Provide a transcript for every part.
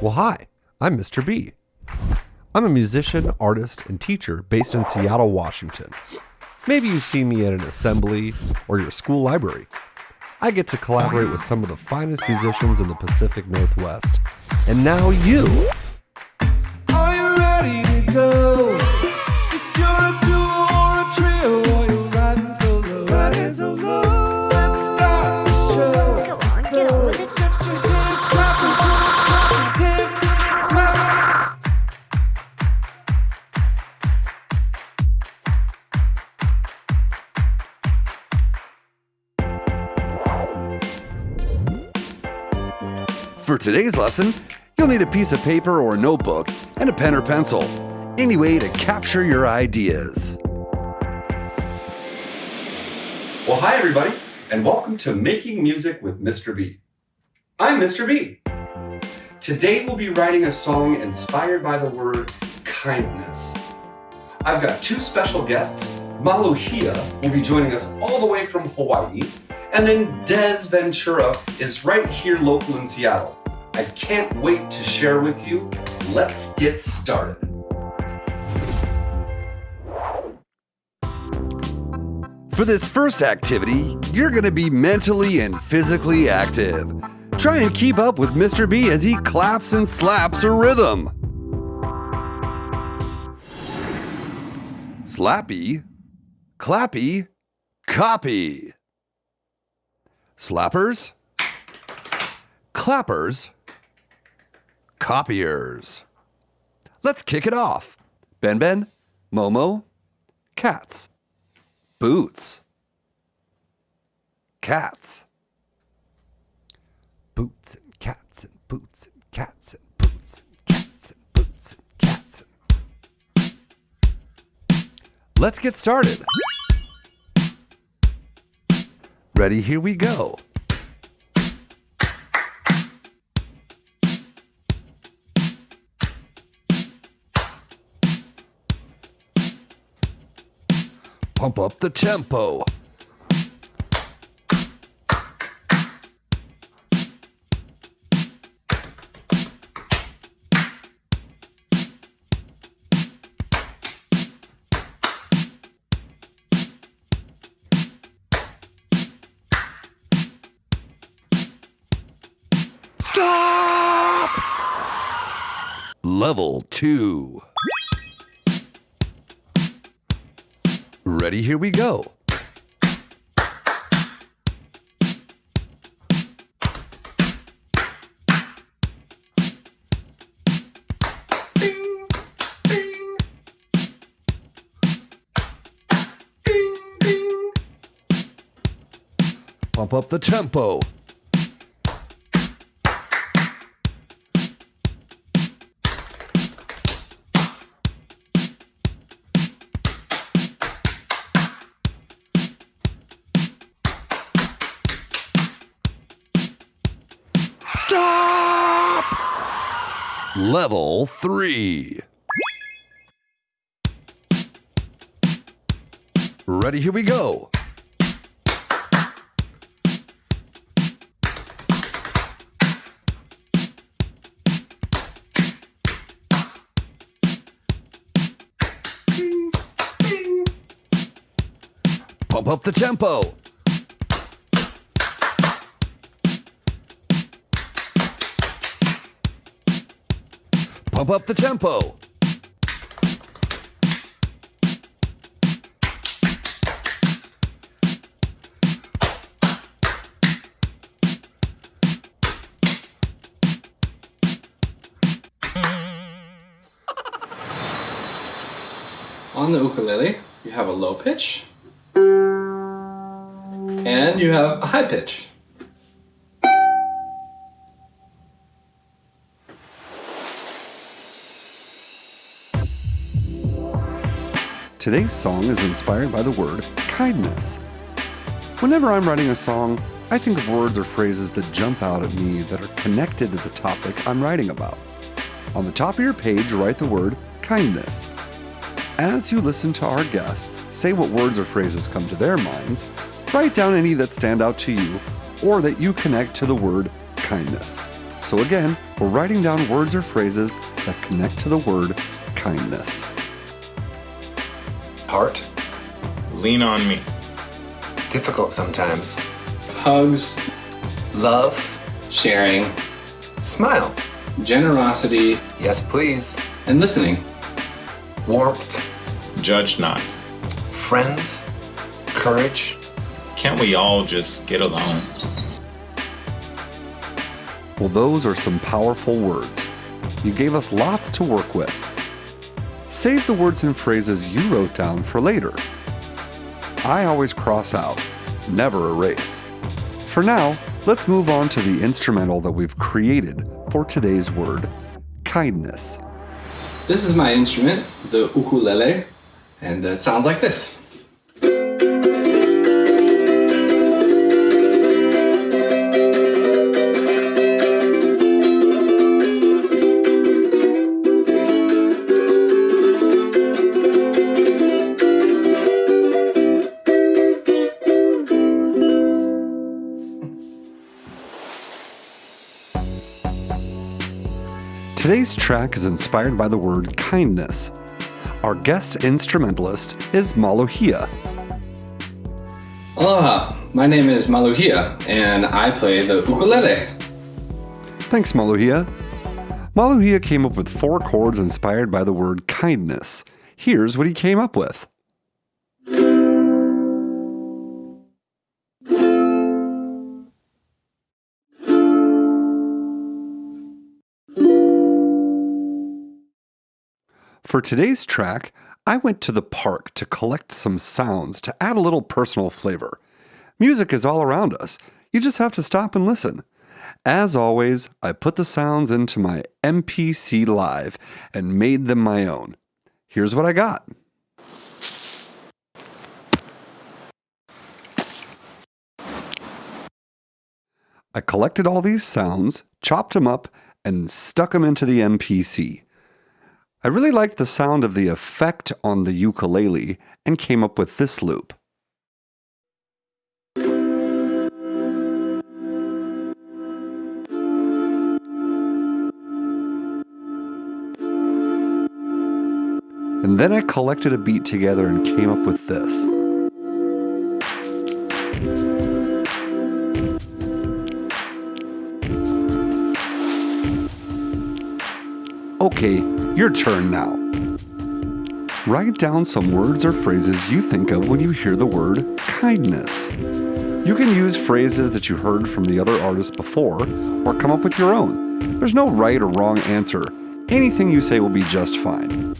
Well, hi, I'm Mr. B. I'm a musician, artist, and teacher based in Seattle, Washington. Maybe you see me at an assembly or your school library. I get to collaborate with some of the finest musicians in the Pacific Northwest. And now you. For today's lesson, you'll need a piece of paper or notebook and a pen or pencil. Any way to capture your ideas. Well, hi everybody, and welcome to Making Music with Mr. B. I'm Mr. B. Today we'll be writing a song inspired by the word kindness. I've got two special guests. Maluhia will be joining us all the way from Hawaii, and then Des Ventura is right here local in Seattle. I can't wait to share with you. Let's get started. For this first activity, you're going to be mentally and physically active. Try and keep up with Mr. B as he claps and slaps a rhythm. Slappy, clappy, copy. Slappers, clappers, copiers. Let's kick it off. Ben Ben, Momo, cats. Boots. Cats. Boots and cats and boots and cats and boots and cats and boots and cats. Let's get started. Ready? Here we go. Pump up the tempo. Stop! Level 2. Ready? Here we go. Pump up the tempo. Level 3. Ready? Here we go. Pump up the tempo. Pump up the tempo. On the ukulele, you have a low pitch and you have a high pitch. Today's song is inspired by the word kindness. Whenever I'm writing a song, I think of words or phrases that jump out at me that are connected to the topic I'm writing about. On the top of your page, write the word kindness. As you listen to our guests say what words or phrases come to their minds, write down any that stand out to you or that you connect to the word kindness. So again, we're writing down words or phrases that connect to the word kindness. Heart. Lean on me. Difficult sometimes. Hugs, Love. sharing, Smile. generosity, Yes, please. and listening. Warmth. Judge not. Friends. Courage. Can't we all just get along? Well, those are some powerful words. You gave us lots to work with. Save the words and phrases you wrote down for later. I always cross out, never erase. For now, let's move on to the instrumental that we've created for today's word kindness. This is my instrument, the ukulele, and it sounds like this. Today's track is inspired by the word kindness. Our guest instrumentalist is Maluhia. Aloha, my name is Maluhia, and I play the ukulele. Thanks, Maluhia. Maluhia came up with four chords inspired by the word kindness. Here's what he came up with. For today's track, I went to the park to collect some sounds to add a little personal flavor. Music is all around us. You just have to stop and listen. As always, I put the sounds into my MPC Live and made them my own. Here's what I got. I collected all these sounds, chopped them up, and stuck them into the MPC. I really liked the sound of the effect on the ukulele and came up with this loop. And then I collected a beat together and came up with this. Okay, your turn now. Write down some words or phrases you think of when you hear the word kindness. You can use phrases that you heard from the other artists before or come up with your own. There's no right or wrong answer. Anything you say will be just fine.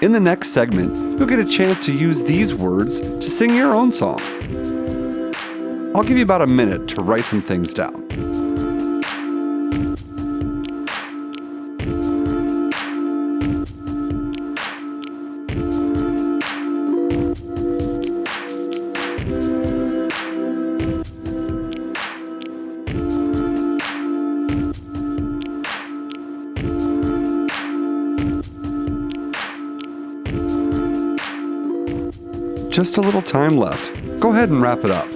In the next segment, you'll get a chance to use these words to sing your own song. I'll give you about a minute to write some things down. Just a little time left. Go ahead and wrap it up.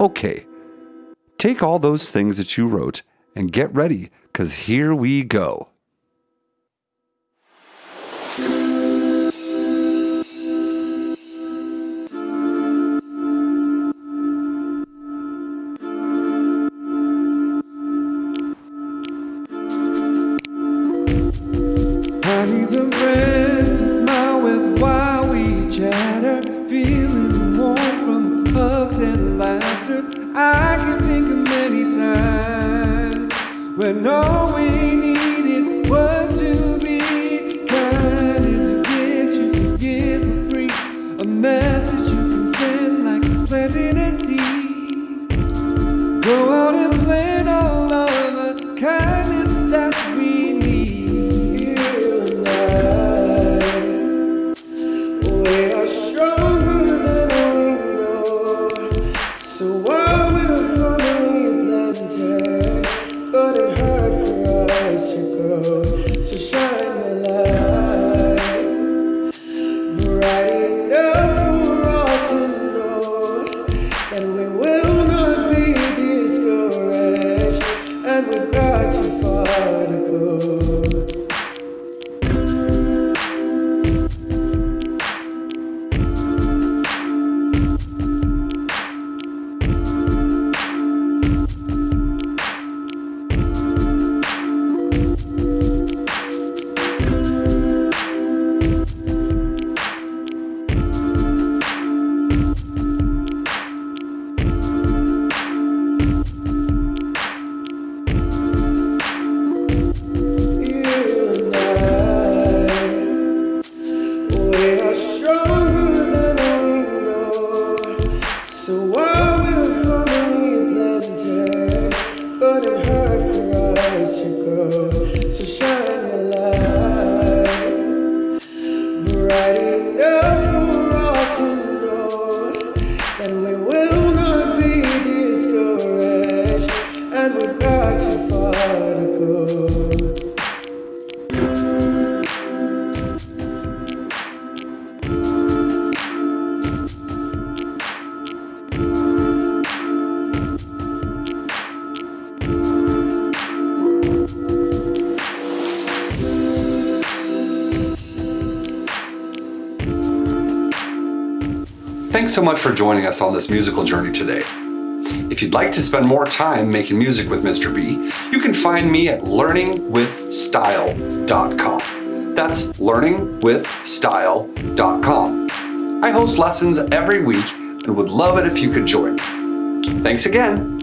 Okay, take all those things that you wrote and get ready, because here we go. When all we needed was to be kind. Is a gift you can give for free, a message you can send like planting a seed. Go out and plant all of the kindness that we need. You and I, we are far to go. So much for joining us on this musical journey today. If you'd like to spend more time making music with Mr. B, you can find me at learningwithstyle.com. That's learningwithstyle.com. I host lessons every week and would love it if you could join. Thanks again.